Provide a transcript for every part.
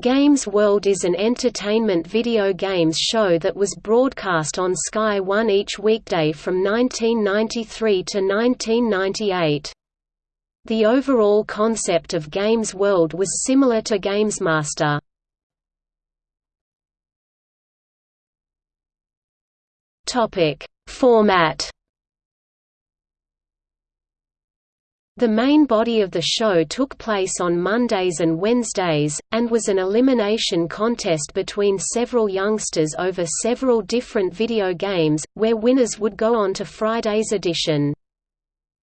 Games World is an entertainment video games show that was broadcast on Sky One each weekday from 1993 to 1998. The overall concept of Games World was similar to GamesMaster. Format The main body of the show took place on Mondays and Wednesdays, and was an elimination contest between several youngsters over several different video games, where winners would go on to Friday's edition.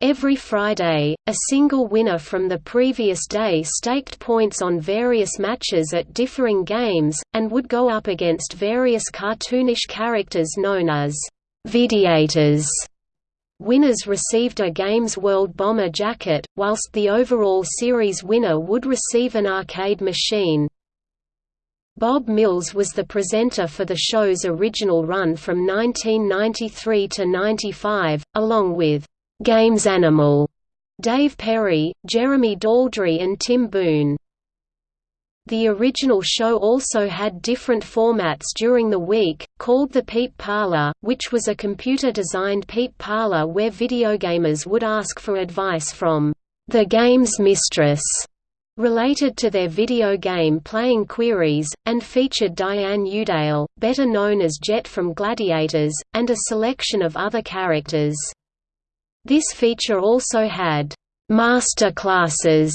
Every Friday, a single winner from the previous day staked points on various matches at differing games, and would go up against various cartoonish characters known as «videators» Winners received a Games World Bomber jacket, whilst the overall series winner would receive an arcade machine. Bob Mills was the presenter for the show's original run from 1993 to 95, along with Games Animal, Dave Perry, Jeremy Daldry and Tim Boone. The original show also had different formats during the week, called the Peep Parlor, which was a computer-designed peep parlor where videogamers would ask for advice from the game's mistress related to their video game playing queries, and featured Diane Youdale, better known as Jet from Gladiators, and a selection of other characters. This feature also had master classes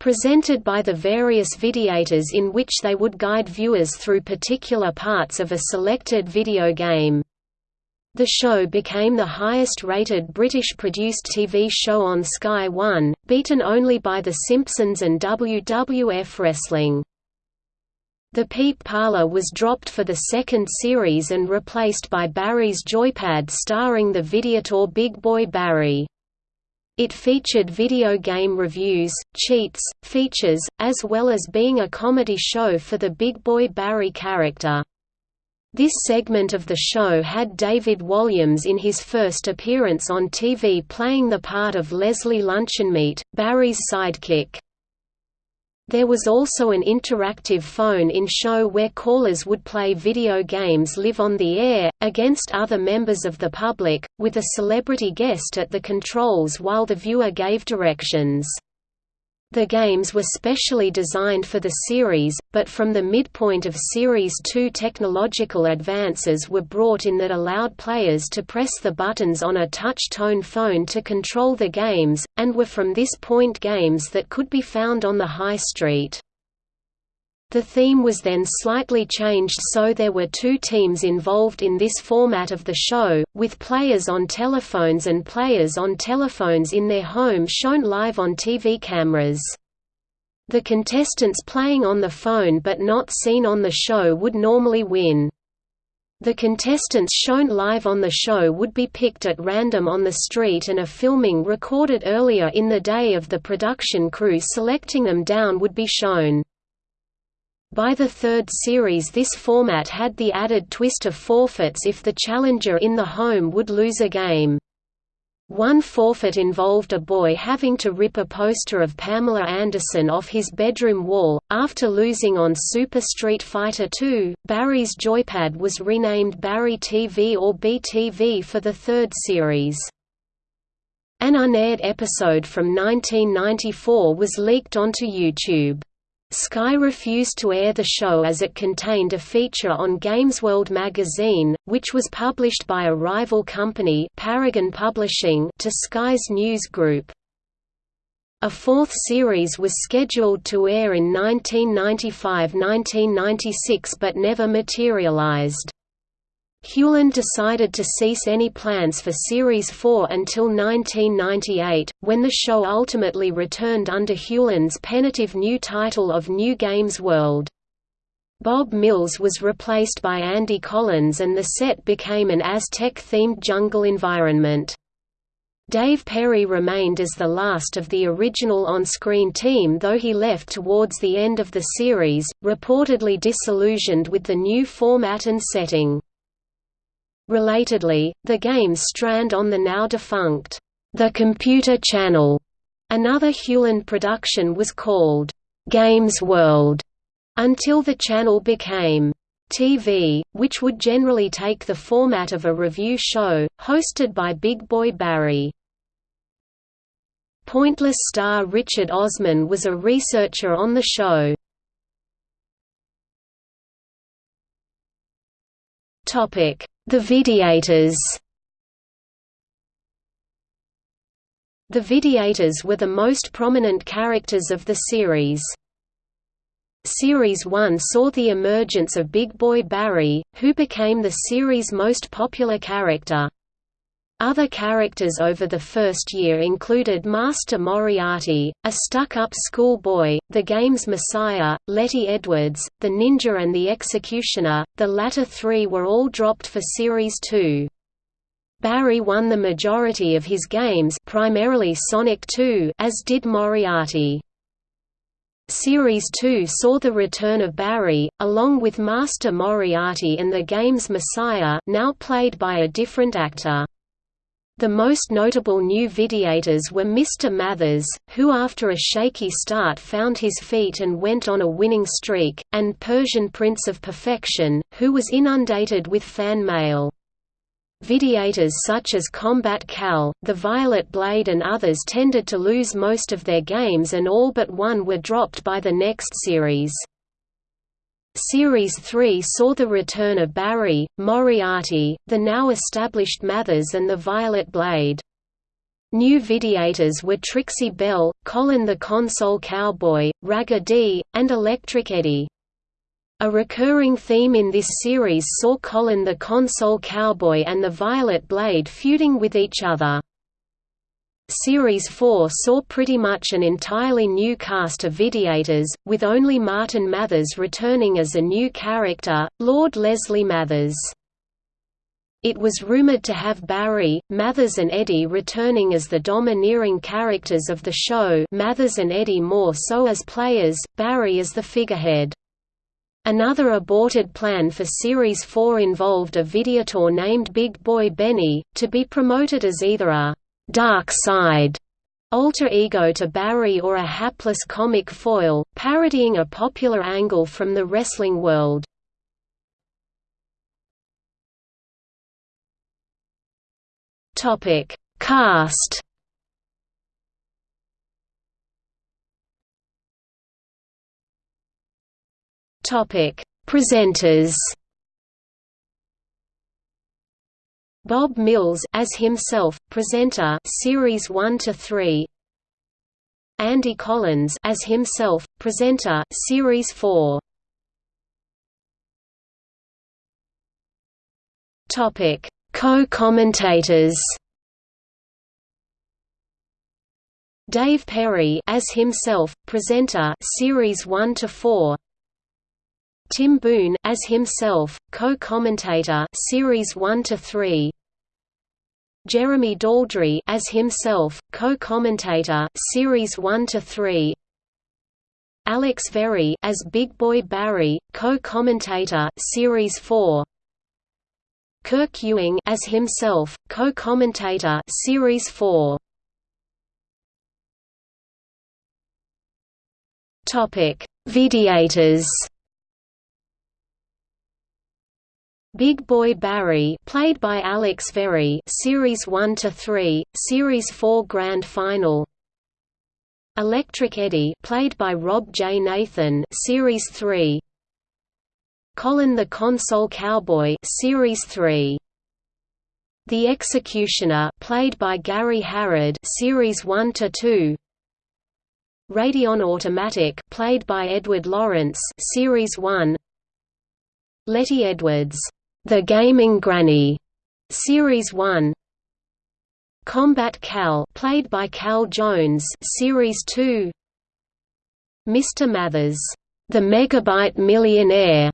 presented by the various videators in which they would guide viewers through particular parts of a selected video game. The show became the highest-rated British-produced TV show on Sky One, beaten only by The Simpsons and WWF Wrestling. The Peep Parlor was dropped for the second series and replaced by Barry's Joypad starring the Videator Big Boy Barry. It featured video game reviews, cheats, features, as well as being a comedy show for the Big Boy Barry character. This segment of the show had David Walliams in his first appearance on TV playing the part of Leslie Luncheonmeat, Barry's sidekick. There was also an interactive phone-in show where callers would play video games live on the air, against other members of the public, with a celebrity guest at the controls while the viewer gave directions. The games were specially designed for the series, but from the midpoint of Series 2 technological advances were brought in that allowed players to press the buttons on a touch-tone phone to control the games, and were from this point games that could be found on the high street. The theme was then slightly changed so there were two teams involved in this format of the show, with players on telephones and players on telephones in their home shown live on TV cameras. The contestants playing on the phone but not seen on the show would normally win. The contestants shown live on the show would be picked at random on the street and a filming recorded earlier in the day of the production crew selecting them down would be shown. By the third series this format had the added twist of forfeits if the challenger in the home would lose a game. One forfeit involved a boy having to rip a poster of Pamela Anderson off his bedroom wall. After losing on Super Street Fighter II, Barry's joypad was renamed Barry TV or BTV for the third series. An unaired episode from 1994 was leaked onto YouTube. Sky refused to air the show as it contained a feature on GamesWorld magazine, which was published by a rival company Paragon Publishing to Sky's news group. A fourth series was scheduled to air in 1995–1996 but never materialized. Hewland decided to cease any plans for Series 4 until 1998, when the show ultimately returned under Hewland's penitive new title of New Games World. Bob Mills was replaced by Andy Collins and the set became an Aztec-themed jungle environment. Dave Perry remained as the last of the original on-screen team though he left towards the end of the series, reportedly disillusioned with the new format and setting. Relatedly, the games strand on the now-defunct The Computer Channel. Another Hewland production was called Games World, until the channel became TV, which would generally take the format of a review show, hosted by Big Boy Barry. Pointless star Richard Osman was a researcher on the show. The Videators The Videators were the most prominent characters of the series. Series 1 saw the emergence of Big Boy Barry, who became the series' most popular character. Other characters over the first year included Master Moriarty, a stuck-up schoolboy, the game's Messiah, Letty Edwards, the Ninja and the Executioner, the latter three were all dropped for Series 2. Barry won the majority of his games primarily Sonic 2 as did Moriarty. Series 2 saw the return of Barry, along with Master Moriarty and the game's Messiah now played by a different actor. The most notable new Videators were Mr. Mathers, who after a shaky start found his feet and went on a winning streak, and Persian Prince of Perfection, who was inundated with fan mail. Videators such as Combat Cal, The Violet Blade and others tended to lose most of their games and all but one were dropped by the next series. Series 3 saw the return of Barry, Moriarty, the now established Mathers and the Violet Blade. New Videators were Trixie Belle, Colin the Console Cowboy, Ragga D, and Electric Eddie. A recurring theme in this series saw Colin the console cowboy and the Violet Blade feuding with each other. Series 4 saw pretty much an entirely new cast of Videators, with only Martin Mathers returning as a new character, Lord Leslie Mathers. It was rumored to have Barry, Mathers and Eddie returning as the domineering characters of the show Mathers and Eddie more so as players, Barry as the figurehead. Another aborted plan for Series 4 involved a Videator named Big Boy Benny, to be promoted as either a «dark side» alter ego to Barry or a hapless comic foil, parodying a popular angle from the wrestling world. Cast Topic: Presenters. Bob Mills as himself, presenter, series 1 to 3. Andy Collins as himself, presenter, series 4. Topic: Co-commentators. Dave Perry as himself, presenter, series 1 to 4. Tim Boone as himself, co-commentator, series 1 to 3. Jeremy Daldry as himself, co-commentator, series 1 to 3. Alex Verey as Big Boy Barry, co-commentator, series 4. Kirk Ewing as himself, co-commentator, series 4. Topic: Videators. Big Boy Barry, played by Alex Verey, Series 1 to 3, Series 4 Grand Final. Electric Eddie, played by Rob J. Nathan, Series 3. Colin the Console Cowboy, Series 3. The Executioner, played by Gary Harrod, Series 1 to 2. Radion Automatic, played by Edward Lawrence, Series 1. Letty Edwards the Gaming Granny, Series 1. Combat Cal, played by Cal Jones, Series 2. Mr. Mathers, the Megabyte Millionaire,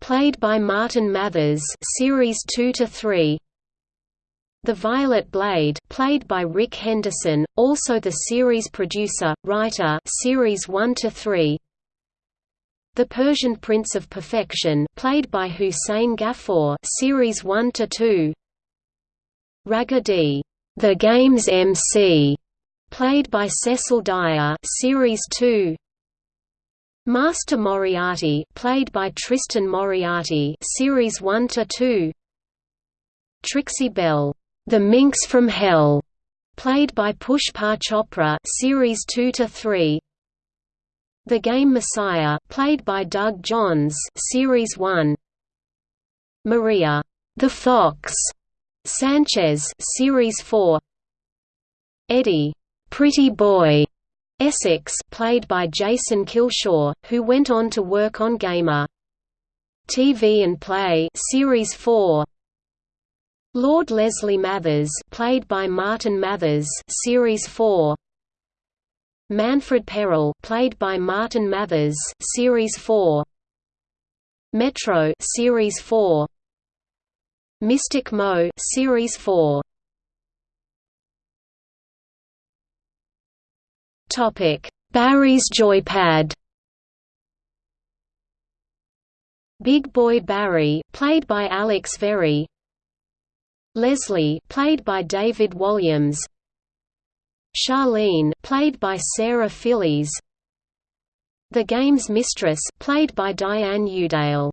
played by Martin Mathers, Series 2 to 3. The Violet Blade, played by Rick Henderson, also the series producer, writer, Series 1 to 3. The Persian Prince of Perfection, played by Hussein Ghaffur, series 1 to 2. Ragga D, The Game's MC, played by Cecil Dyer, series 2. Master Moriarty, played by Tristan Moriarty, Series 1 to 2. Trixie Bell, The Minx from Hell, played by Pushpa Chopra, Series 2 to 3. The Game Messiah, played by Doug Johns, Series 1. Maria, The Fox, Sanchez, Series 4. Eddie, Pretty Boy, Essex played by Jason Kilshaw, who went on to work on Gamer. TV and Play Series 4 Lord Leslie Mathers played by Martin Mathers Series 4 Manfred Perel played by Martin Mathers Series 4 Metro Series 4 Mystic Mo Series 4 Topic: Barry's Joypad. Big Boy Barry, played by Alex Verey Leslie, played by David Walliams. Charlene, played by Sarah Fillies. The Game's Mistress, played by Diane Youdale.